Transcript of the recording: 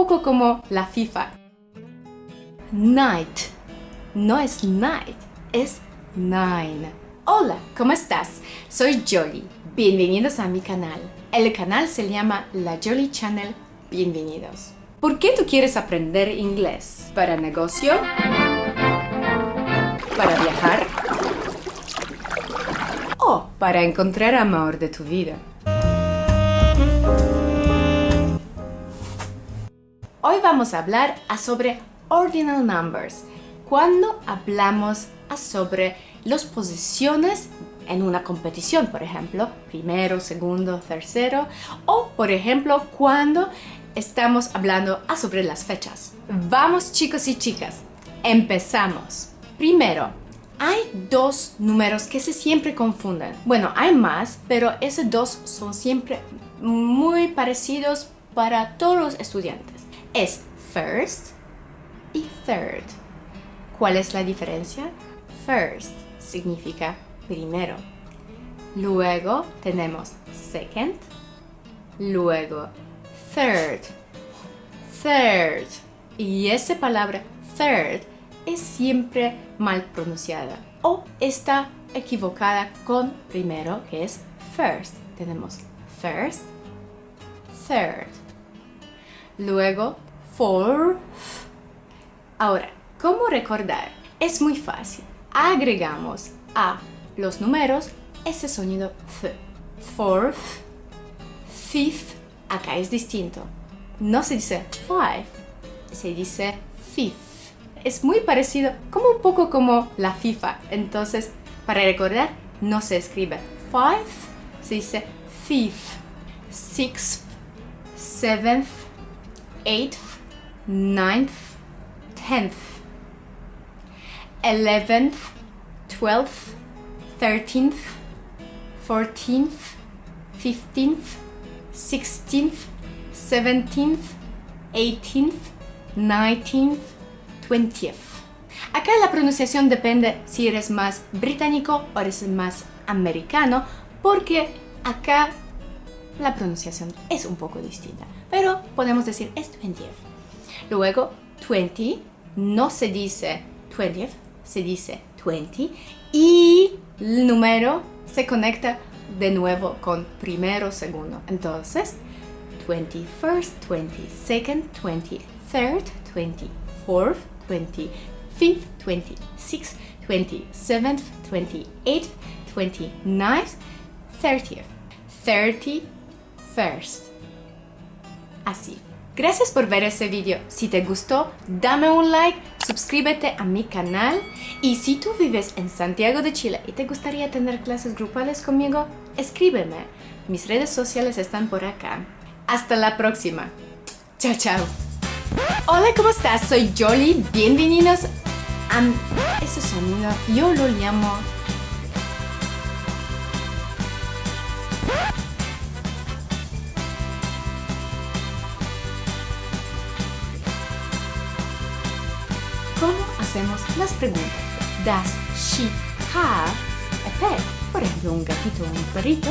poco como la FIFA. Night. No es night, es nine. Hola, ¿cómo estás? Soy Jolly. Bienvenidos a mi canal. El canal se llama La Jolly Channel. Bienvenidos. ¿Por qué tú quieres aprender inglés? ¿Para negocio? ¿Para viajar? ¿O para encontrar amor de tu vida? Hoy vamos a hablar sobre ordinal numbers, cuando hablamos sobre las posiciones en una competición, por ejemplo, primero, segundo, tercero, o por ejemplo, cuando estamos hablando sobre las fechas. Vamos chicos y chicas, empezamos. Primero, hay dos números que se siempre confunden. Bueno, hay más, pero esos dos son siempre muy parecidos para todos los estudiantes es first y third. ¿Cuál es la diferencia? First significa primero. Luego tenemos second. Luego third. Third. Y esa palabra third es siempre mal pronunciada o está equivocada con primero que es first. Tenemos first, third luego for. Ahora, ¿cómo recordar? Es muy fácil. Agregamos a los números ese sonido f. Fourth, fifth, acá es distinto. No se dice five, se dice fifth. Es muy parecido, como un poco como la FIFA. Entonces, para recordar, no se escribe five, se dice fifth, sixth, seventh, 8th, 9th, 10th, 11th, 12th, 13th, 14th, 15th, 16th, 17th, 18th, 19th, 20th. Acá la pronunciación depende si eres más británico o eres más americano, porque acá la pronunciación es un poco distinta pero podemos decir es 20th. Luego, 20 no se dice 20th, se dice 20 y el número se conecta de nuevo con primero, segundo. Entonces, 21st, 22nd, 23rd, 24th, 25th, 26th, 27th, 28th, 29th, 30th, 31st así. Gracias por ver ese video. Si te gustó, dame un like, suscríbete a mi canal y si tú vives en Santiago de Chile y te gustaría tener clases grupales conmigo, escríbeme. Mis redes sociales están por acá. Hasta la próxima. Chao, chao. Hola, ¿cómo estás? Soy Jolly. Bienvenidos a ese sonido. Yo lo llamo ¿Cómo hacemos las preguntas? Does she have a pet? Por ejemplo, un gatito o un perrito.